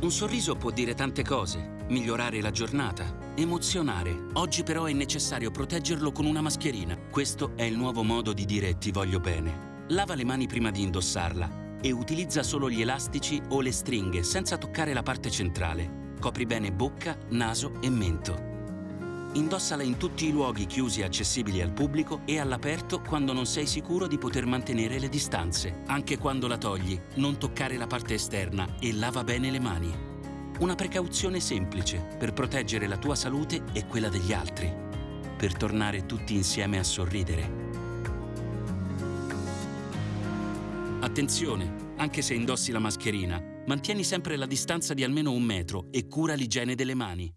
Un sorriso può dire tante cose, migliorare la giornata, emozionare. Oggi però è necessario proteggerlo con una mascherina. Questo è il nuovo modo di dire ti voglio bene. Lava le mani prima di indossarla e utilizza solo gli elastici o le stringhe senza toccare la parte centrale. Copri bene bocca, naso e mento. Indossala in tutti i luoghi chiusi e accessibili al pubblico e all'aperto quando non sei sicuro di poter mantenere le distanze. Anche quando la togli, non toccare la parte esterna e lava bene le mani. Una precauzione semplice per proteggere la tua salute e quella degli altri. Per tornare tutti insieme a sorridere. Attenzione, anche se indossi la mascherina, mantieni sempre la distanza di almeno un metro e cura l'igiene delle mani.